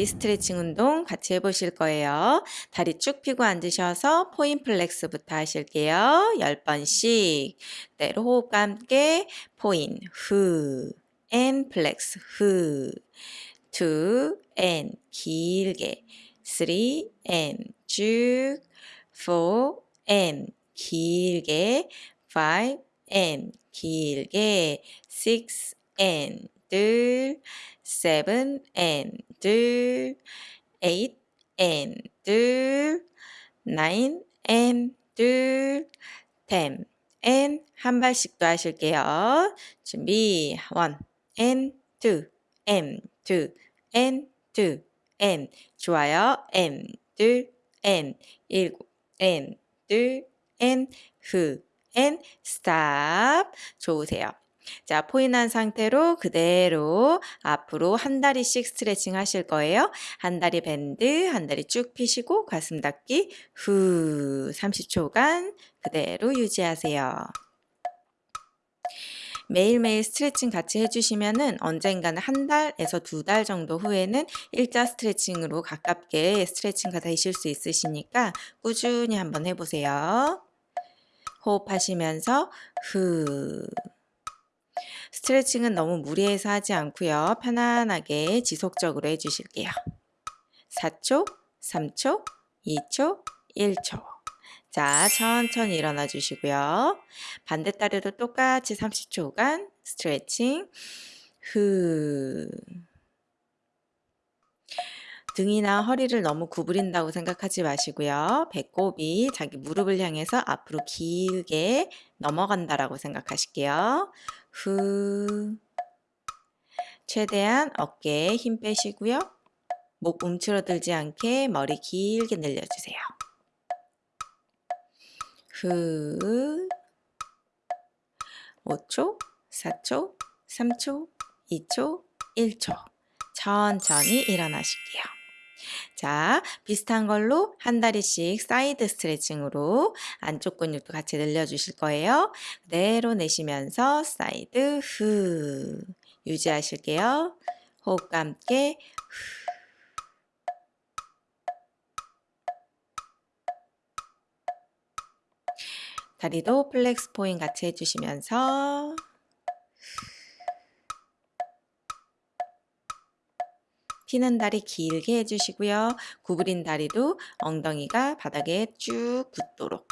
다리 스트레칭 운동 같이 해보실 거예요. 다리 쭉 펴고 앉으셔서 point flex부터 하실게요. 10번씩. 그대로 호흡과 함께 포인, 후, and flex, 후, two, and 길게, three, and 쭉, four, and 길게, five, and 길게, 식스, 앤 둘, seven and 둘, eight and 둘, nine and 둘, ten and 한 발씩 더 하실게요. 준비 one and two and two and two and 좋아요. and 둘 and 일곱 and 둘 and 후 and stop 좋으세요. 자, 포인한 상태로 그대로 앞으로 한 다리씩 스트레칭 하실 거예요. 한 다리 밴드, 한 다리 쭉 펴시고 가슴 닫기 후 30초간 그대로 유지하세요. 매일매일 스트레칭 같이 해주시면은 언젠가는 한 달에서 두 달 정도 후에는 일자 스트레칭으로 가깝게 스트레칭가 되실 수 있으시니까 꾸준히 한번 해보세요. 호흡하시면서 후 스트레칭은 너무 무리해서 하지 않고요. 편안하게 지속적으로 해주실게요. 4초, 3초, 2초, 1초. 자, 천천히 일어나 주시고요. 반대 다리도 똑같이 30초간 스트레칭. 후. 등이나 허리를 너무 구부린다고 생각하지 마시고요. 배꼽이 자기 무릎을 향해서 앞으로 길게 넘어간다라고 생각하실게요. 후. 최대한 어깨에 힘 빼시고요. 목 움츠러들지 않게 머리 길게 늘려주세요. 후. 5초, 4초, 3초, 2초, 1초. 천천히 일어나실게요. 자, 비슷한 걸로 한 다리씩 사이드 스트레칭으로 안쪽 근육도 같이 늘려주실 거예요. 그대로 내쉬면서 사이드 후 유지하실게요. 호흡과 함께 후. 다리도 flex point 같이 해주시면서 피는 다리 길게 해주시고요. 구부린 다리도 엉덩이가 바닥에 쭉 붙도록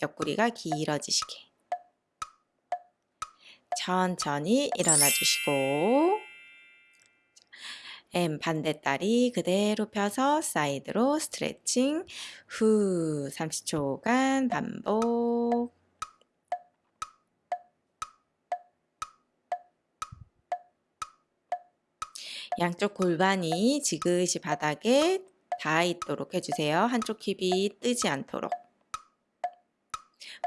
옆구리가 길어지시게. 천천히 일어나 주시고. and 반대 다리 그대로 펴서 사이드로 스트레칭. 후 30초간 반복 양쪽 골반이 지그시 바닥에 닿아 있도록 해주세요. 한쪽 힙이 뜨지 않도록.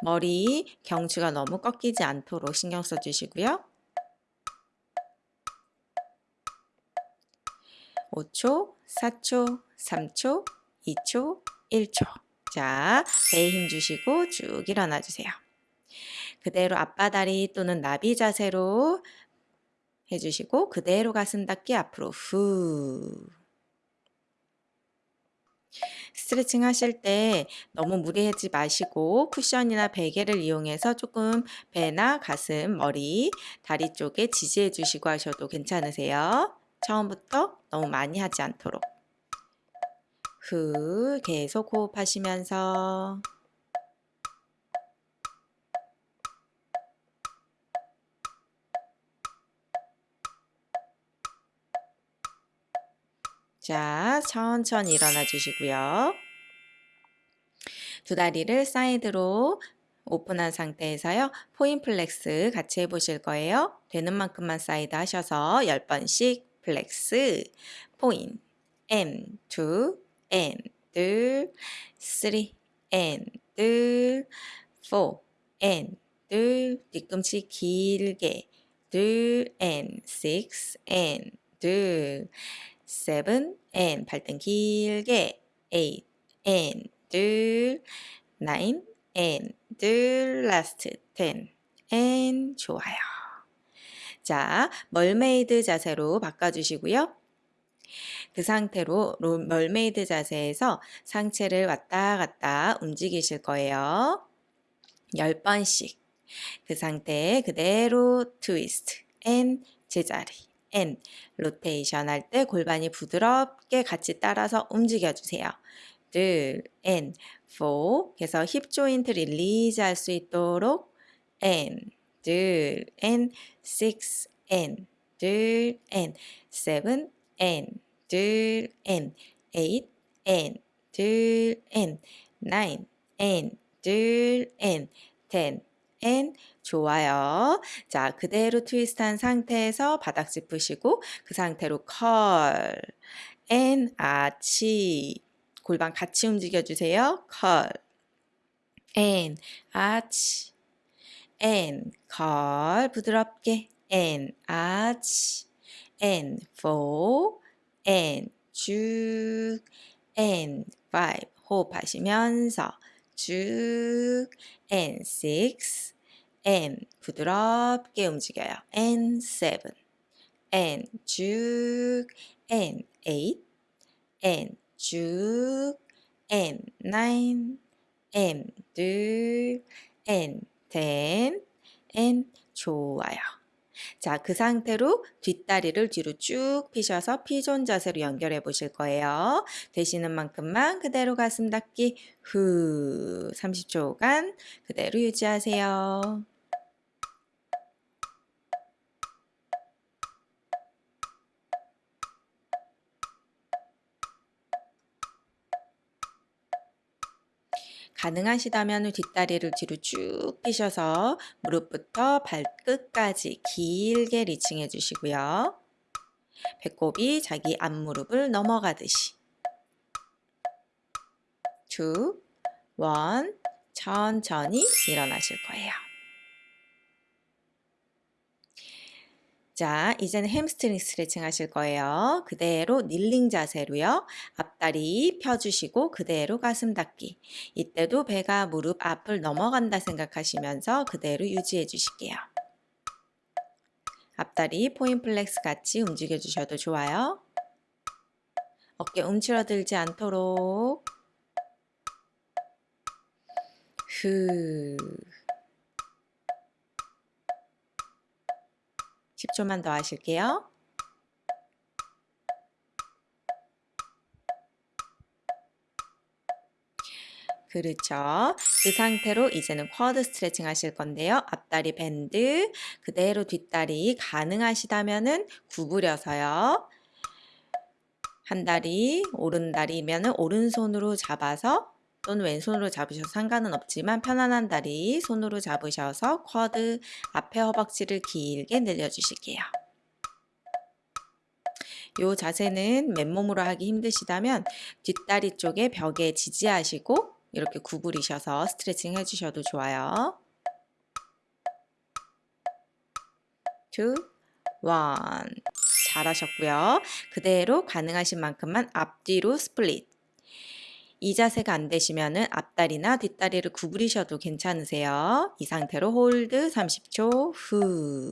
머리 경추가 너무 꺾이지 않도록 신경 써주시고요. 5초, 4초, 3초, 2초, 1초. 자, 배에 힘 주시고 쭉 일어나 주세요. 그대로 앞바다리 또는 나비 자세로 해주시고 그대로 가슴 닫기 앞으로 후. 스트레칭 하실 때 너무 무리하지 마시고 쿠션이나 베개를 이용해서 조금 배나 가슴, 머리, 다리 쪽에 지지해 주시고 하셔도 괜찮으세요. 처음부터 너무 많이 하지 않도록. 후 계속 호흡하시면서 자, 천천히 일어나 주시고요. 두 다리를 사이드로 오픈한 상태에서요. point flex 같이 해보실 거예요. 되는 만큼만 사이드 하셔서 10번씩 플렉스, 포인, M, 2, M, 둘, 3, M, 둘, 4, M, 둘, 뒤꿈치 길게, 둘, M, 6, M, 둘, seven and 발등 길게 eight and 둘 nine and 둘 last ten and 좋아요. 자, mermaid 자세로 바꿔주시고요. 그 상태로 로- mermaid 자세에서 상체를 왔다 갔다 움직이실 거예요. 10번씩. 그 상태에 그대로 트위스트, and 제자리, and 로테이션 할 때 골반이 부드럽게 같이 따라서 움직여 주세요. 둘, and, four. 그래서 hip joint release 할 수 있도록 and, 둘, and, six, and, 둘, and, seven, and, 둘, and, eight, and, 둘, and, nine, and, 둘, and, ten, and, 좋아요. 자, 그대로 트위스트한 상태에서 바닥 짚으시고 그 상태로 curl, and, arch. 골반 같이 움직여 주세요. curl, and, arch. and, curl, 부드럽게. and, arch. and, four. and, 쭉. and, five. 호흡하시면서 쭉. and, six. and, 부드럽게 움직여요. and, seven. and, 쭉. and, eight. and, 쭉. and, ten. and, 좋아요. 자, 그 상태로 뒷다리를 뒤로 쭉 피셔서 pigeon 자세로 연결해 보실 거예요. 되시는 만큼만 그대로 가슴 닫기 후 30초간 그대로 유지하세요. 가능하시다면 뒷다리를 뒤로 쭉 펴셔서 무릎부터 발끝까지 길게 리칭해 주시고요. 배꼽이 자기 앞무릎을 넘어가듯이 2, 1, 천천히 일어나실 거예요. 자, 이제는 햄스트링 스트레칭 하실 거예요. 그대로 kneeling 자세로요. 앞다리 펴주시고 그대로 가슴 닫기. 이때도 배가 무릎 앞을 넘어간다 생각하시면서 그대로 유지해 주실게요. 앞다리 point flex 같이 움직여 주셔도 좋아요. 어깨 움츠러들지 않도록 후 10초만 더 하실게요. 그렇죠. 그 상태로 이제는 quad 스트레칭 하실 건데요. 앞다리 bend, 그대로 뒷다리 가능하시다면 은 구부려서요. 한 다리, 오른 다리면 은 오른손으로 잡아서 또는 왼손으로 잡으셔서 상관은 없지만 편안한 다리 손으로 잡으셔서 쿼드 앞에 허벅지를 길게 늘려주실게요. 이 자세는 맨몸으로 하기 힘드시다면 뒷다리 쪽에 벽에 지지하시고 이렇게 구부리셔서 스트레칭 해주셔도 좋아요. 2, 1 잘하셨고요. 그대로 가능하신 만큼만 앞뒤로 split 이 자세가 안 되시면 앞다리나 뒷다리를 구부리셔도 괜찮으세요. 이 상태로 hold 30초 후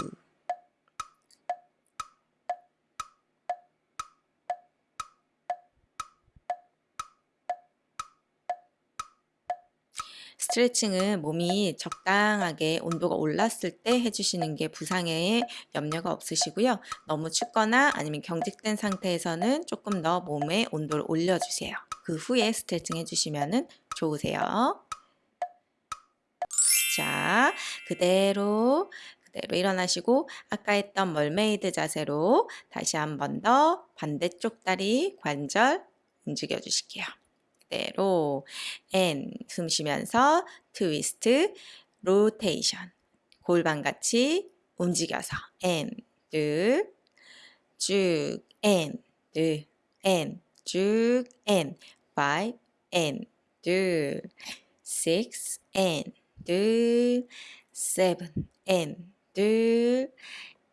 스트레칭은 몸이 적당하게 온도가 올랐을 때 해주시는 게 부상에 염려가 없으시고요. 너무 춥거나 아니면 경직된 상태에서는 조금 더 몸의 온도를 올려주세요. 그 후에 스트레칭 해주시면 좋으세요. 자, 그대로 그대로 일어나시고 아까 했던 mermaid 자세로 다시 한 번 더 반대쪽 다리 관절 움직여 주실게요. 그대로 and 숨 쉬면서 트위스트 로테이션 골반같이 움직여서 앤 둘 쭉앤 둘 앤 쭉 five and 둘 six and 둘 seven and 둘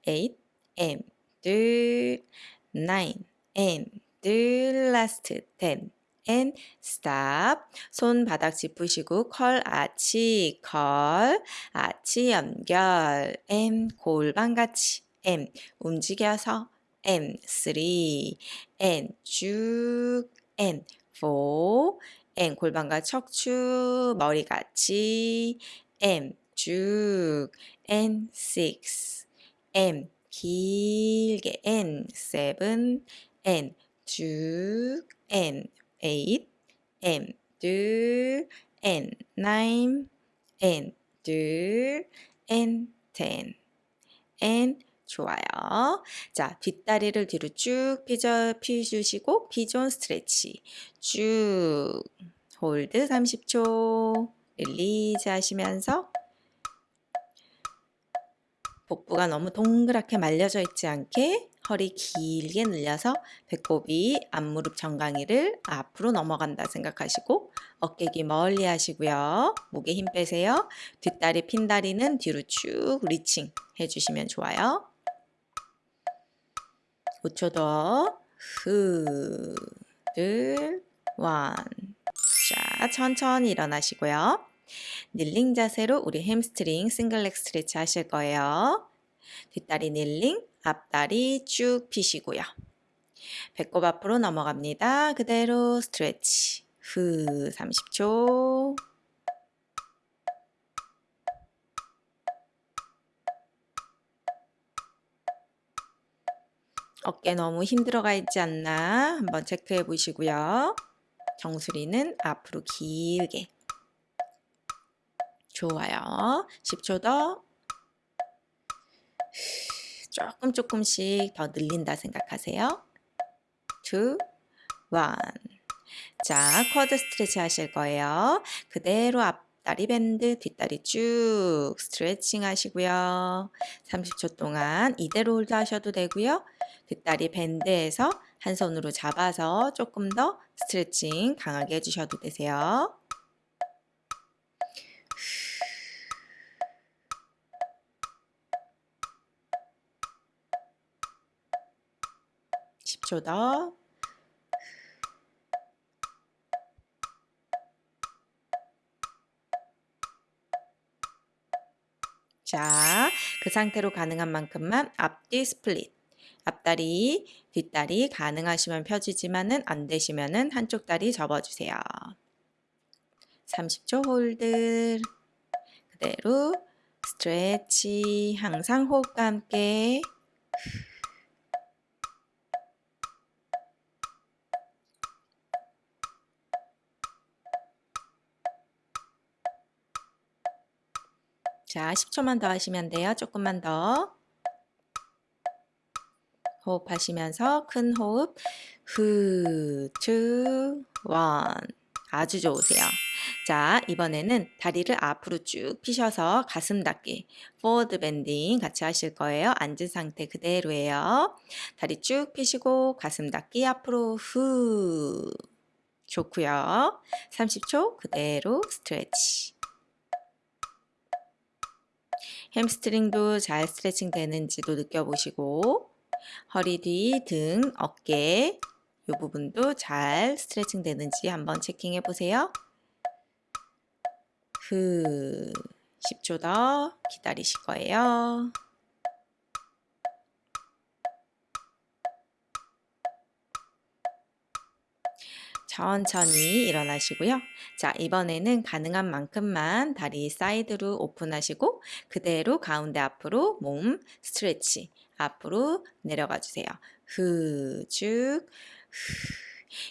eight and 둘 nine and 둘 last ten and stop. 손 바닥 짚으시고 컬 아치 컬 아치 연결 M 골반 같이 M 움직여서 and 3 and 쭉 and 4 and 골반과 척추 머리 같이 and 쭉 and 6 and 길게 and 7 and 쭉 and 8 and 둘 and 9 and 둘 and 10 and 좋아요. 자, 뒷다리를 뒤로 쭉 펴져, 펴주시고 피존 스트레치 쭉 홀드 30초 릴리즈 하시면서 복부가 너무 동그랗게 말려져 있지 않게 허리 길게 늘려서 배꼽이 앞무릎 정강이를 앞으로 넘어간다 생각하시고 어깨기 멀리 하시고요. 목에 힘 빼세요. 뒷다리 핀 다리는 뒤로 쭉 리칭 해주시면 좋아요. 5초 더. 후, 둘, 원. 자, 천천히 일어나시고요. kneeling 자세로 우리 hamstring single leg stretch 하실 거예요. 뒷다리 kneeling, 앞다리 쭉 펴시고요. 배꼽 앞으로 넘어갑니다. 그대로 stretch. 후 30초. 어깨 너무 힘들어가 있지 않나 한번 체크해 보시고요. 정수리는 앞으로 길게. 좋아요. 10초 더. 조금 조금씩 더 늘린다 생각하세요. 2, 1. 자, quad stretch 하실 거예요. 그대로 앞 다리 bend, 뒷다리 쭉 스트레칭 하시고요. 30초 동안 이대로 hold 하셔도 되고요. 뒷다리 밴드에서 한 손으로 잡아서 조금 더 스트레칭 강하게 해주셔도 되세요. 10초 더. 자, 그 상태로 가능한 만큼만 앞뒤 split. 앞다리, 뒷다리 가능하시면 펴지지만은 안 되시면은 한쪽 다리 접어주세요. 30초 hold. 그대로 stretch 항상 호흡과 함께 자, 10초만 더 하시면 돼요. 조금만 더. 호흡하시면서 큰 호흡. 후, two, one. 아주 좋으세요. 자, 이번에는 다리를 앞으로 쭉 피셔서 가슴 닫기. forward bending 같이 하실 거예요. 앉은 상태 그대로예요. 다리 쭉 피시고 가슴 닫기 앞으로 후. 좋고요. 30초 그대로 stretch. 햄스트링도 잘 스트레칭 되는지도 느껴보시고 허리 뒤, 등, 어깨 이 부분도 잘 스트레칭 되는지 한번 checking해 보세요. 후 10초 더 기다리실 거예요. 천천히 일어나시고요. 자, 이번에는 가능한 만큼만 다리 사이드로 오픈하시고 그대로 가운데 앞으로 몸 스트레치 앞으로 내려가 주세요. 후, 쭉, 후.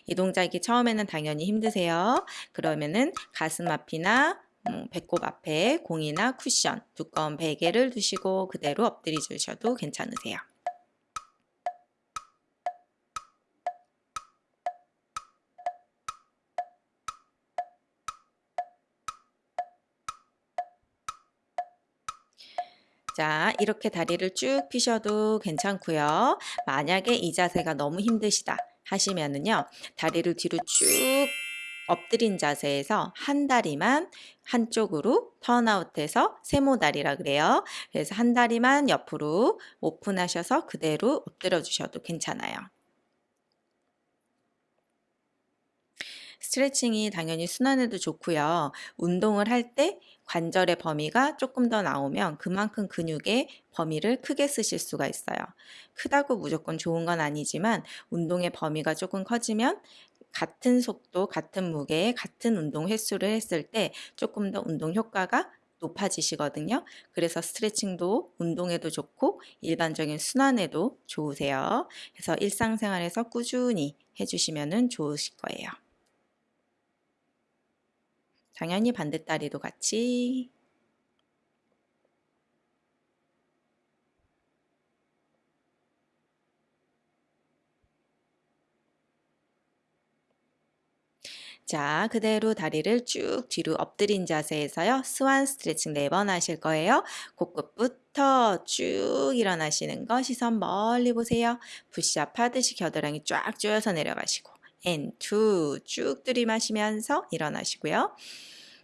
이 동작이 처음에는 당연히 힘드세요. 그러면은 가슴 앞이나 음, 배꼽 앞에 공이나 쿠션, 두꺼운 베개를 두시고 그대로 엎드려 주셔도 괜찮으세요. 자, 이렇게 다리를 쭉 피셔도 괜찮고요. 만약에 이 자세가 너무 힘드시다 하시면은요. 다리를 뒤로 쭉 엎드린 자세에서 한 다리만 한쪽으로 턴아웃해서 세모다리라 그래요. 그래서 한 다리만 옆으로 오픈하셔서 그대로 엎드려 주셔도 괜찮아요. 스트레칭이 당연히 순환에도 좋고요. 운동을 할 때 관절의 범위가 조금 더 나오면 그만큼 근육의 범위를 크게 쓰실 수가 있어요. 크다고 무조건 좋은 건 아니지만 운동의 범위가 조금 커지면 같은 속도, 같은 무게, 같은 운동 횟수를 했을 때 조금 더 운동 효과가 높아지시거든요. 그래서 스트레칭도 운동에도 좋고 일반적인 순환에도 좋으세요. 그래서 일상생활에서 꾸준히 해주시면 좋으실 거예요. 당연히 반대다리도 같이 자, 그대로 다리를 쭉 뒤로 엎드린 자세에서요. 스완 스트레칭 4번 하실 거예요. 코끝부터 쭉 일어나시는 거 시선 멀리 보세요. 푸시업 하듯이 겨드랑이 쫙 조여서 내려가시고 and, two, 쭉 들이마시면서 일어나시고요.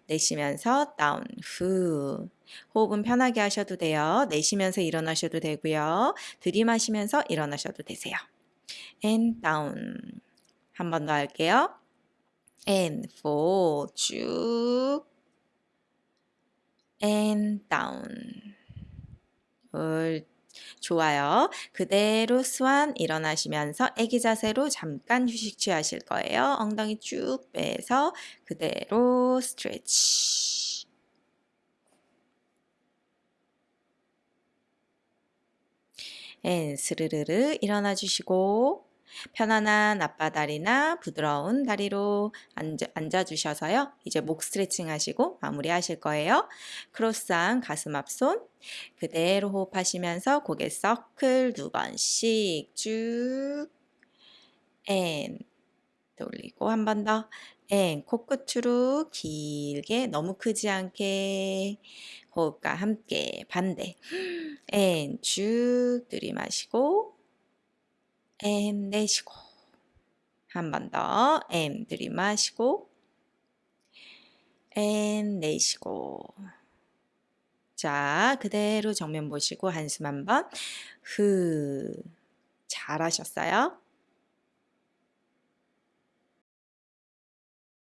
내쉬면서 down, 후. 호흡은 편하게 하셔도 돼요. 내쉬면서 일어나셔도 되고요. 들이마시면서 일어나셔도 되세요. and, down. 한번 더 할게요. and four 쭉 and down 음 좋아요. 그대로 swan 일어나시면서 애기 자세로 잠깐 휴식 취하실 거예요. 엉덩이 쭉 빼서 그대로 stretch. and 스르르르 일어나 주시고 편안한 아빠다리나 부드러운 다리로 앉아, 앉아 주셔서요. 이제 목 스트레칭 하시고 마무리 하실 거예요. 크로스한 가슴 앞손 그대로 호흡하시면서 고개 서클 두 번씩 쭉 and 돌리고 한 번 더 and 코끝으로 길게 너무 크지 않게 호흡과 함께 반대 and 쭉 들이마시고 and 내쉬고. 한 번 더 and 들이마시고. and 내쉬고. 자 그대로 정면 보시고 한숨 한번. 흐. 잘하셨어요.